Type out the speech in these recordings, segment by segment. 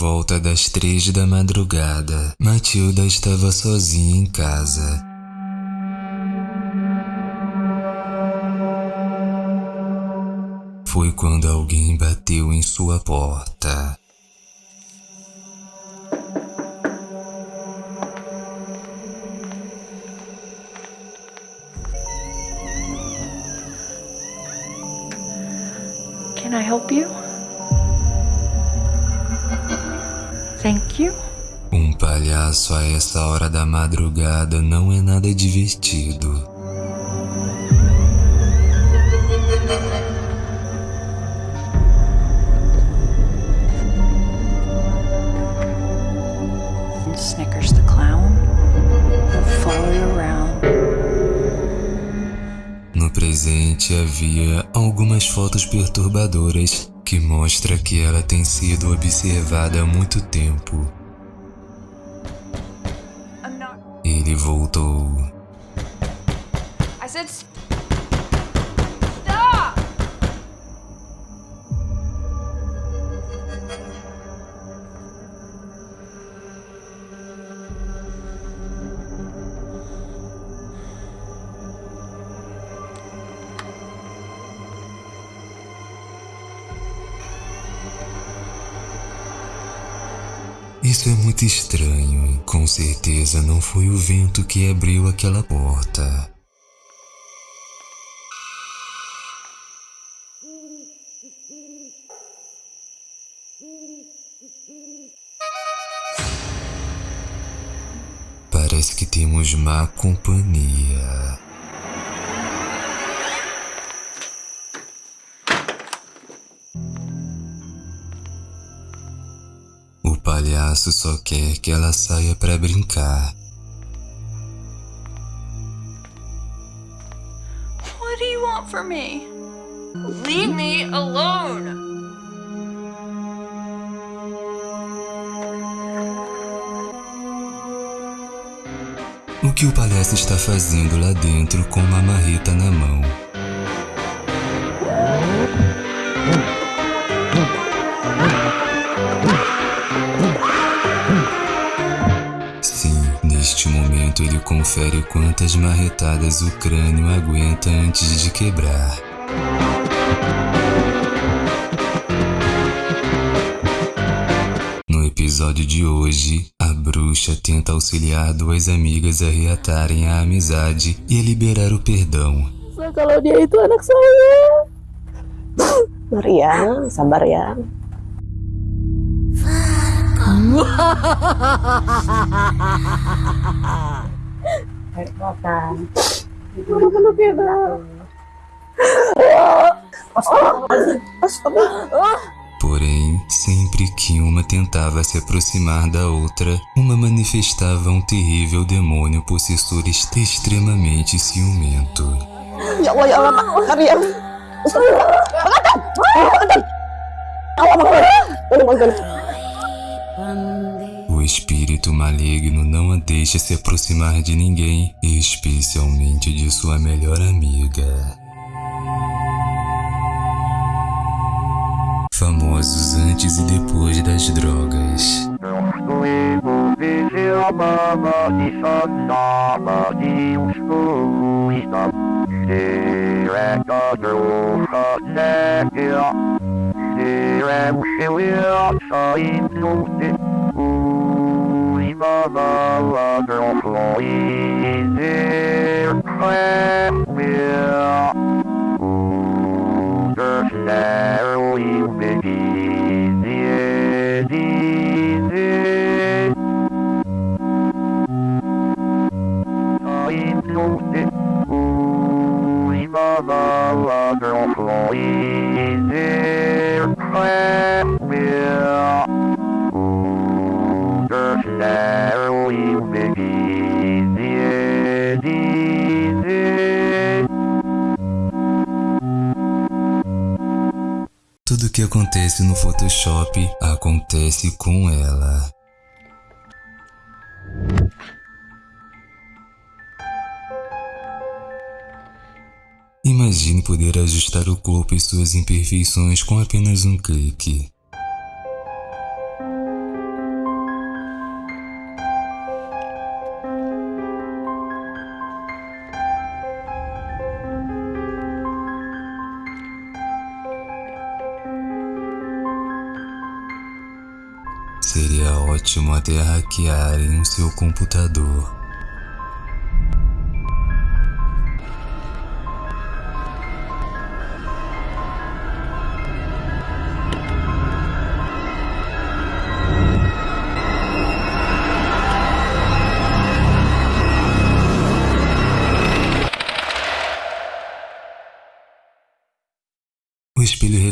volta das três da madrugada, Matilda estava sozinha em casa. Foi quando alguém bateu em sua porta. Thank you. Um palhaço a essa hora da madrugada não é nada divertido. Snickers the clown will follow you around. No presente havia algumas fotos perturbadoras que mostra que ela tem sido observada há muito tempo. Ele voltou. Isso é muito estranho. Com certeza não foi o vento que abriu aquela porta. Parece que temos má companhia. Palhaço só quer que ela saia para brincar. What do you want from me? Leave me alone! O que o palhaço está fazendo lá dentro com uma marreta na mão? Ele confere quantas marretadas o crânio aguenta antes de quebrar. No episódio de hoje, a bruxa tenta auxiliar duas amigas a reatarem a amizade e a liberar o perdão. Kalau dia itu anak saya. Maria, sabar ya. Porém, sempre que uma tentava se aproximar da outra, uma manifestava um terrível demônio possessor extremamente ciumento. Espírito maligno não a deixa se aproximar de ninguém, especialmente de sua melhor amiga. Famosos antes e depois das drogas. another wonderful aircraft will understand with easy Time to sit, ooh, another wonderful easy que acontece no Photoshop acontece com ela. Imagine poder ajustar o corpo e suas imperfeições com apenas um clique. Seria ótimo até hackearem o seu computador.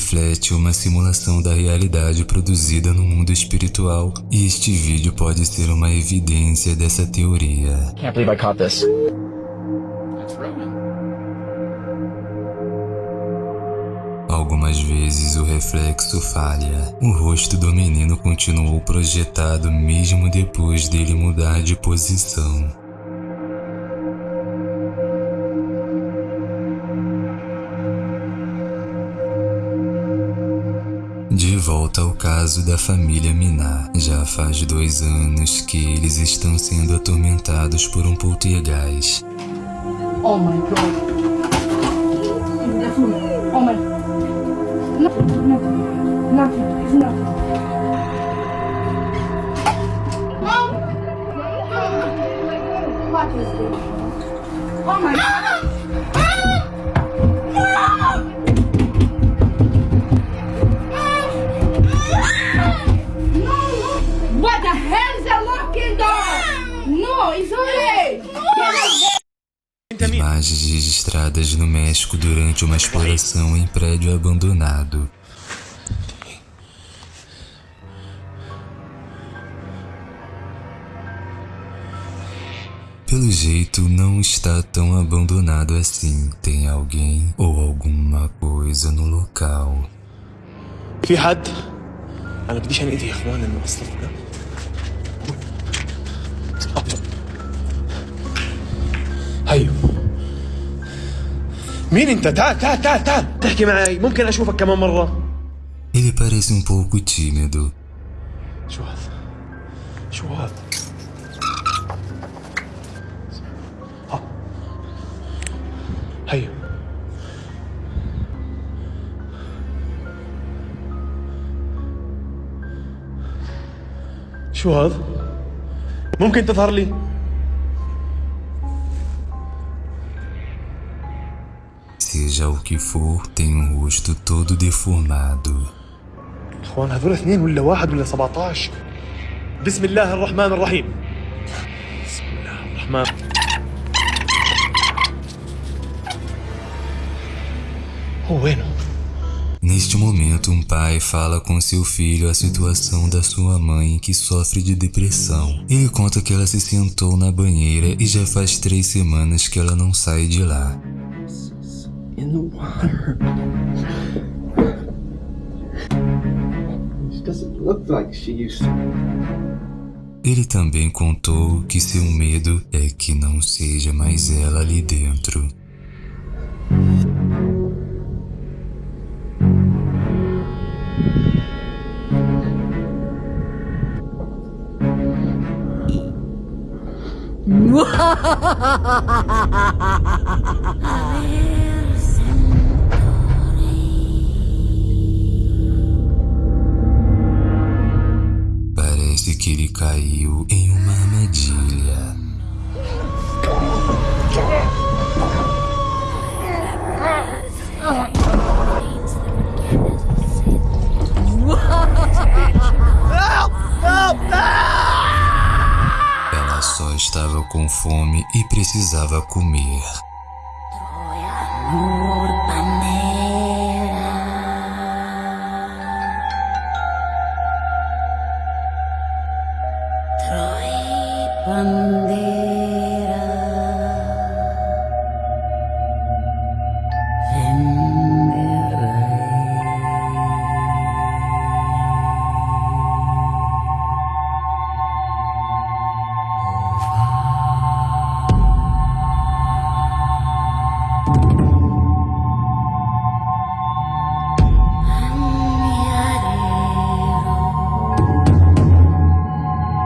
Reflete uma simulação da realidade produzida no mundo espiritual, e este vídeo pode ser uma evidência dessa teoria. Can't believe I caught this. Algumas vezes o reflexo falha. O rosto do menino continuou projetado mesmo depois dele mudar de posição. Volta ao caso da família Minar. Já faz dois anos que eles estão sendo atormentados por um poltergeist. Oh my god. Oh my. Oh my god. Imagens registradas no México durante uma exploração em prédio abandonado. Pelo jeito, não está tão abandonado assim. Tem alguém ou alguma coisa no local. في حد انا بديش انقذ يا اخوان انه اصلا هيو مين انت؟ تعال تعال تعال تعال تحكي معي. ممكن أشوفك كمان مرة. Ele parece um pouco tímido. شو هذا؟ شو هذا؟ ها. هيو شو هذا؟ ممكن تظهر لي؟ Seja o que for, tem um rosto todo deformado. اخوان هذول اثنين ولا واحد ولا 17 بسم الله الرحمن الرحيم بسم الله الرحمن هو وينه؟ Neste momento, um pai fala com seu filho a situação da sua mãe que sofre de depressão. Ele conta que ela se sentou na banheira e já faz três semanas que ela não sai de lá. in the water. She doesn't look like she used to. Ele também contou que seu medo é que não seja mais ela ali dentro. que ele caiu em uma armadilha. Ela só estava com fome e precisava comer.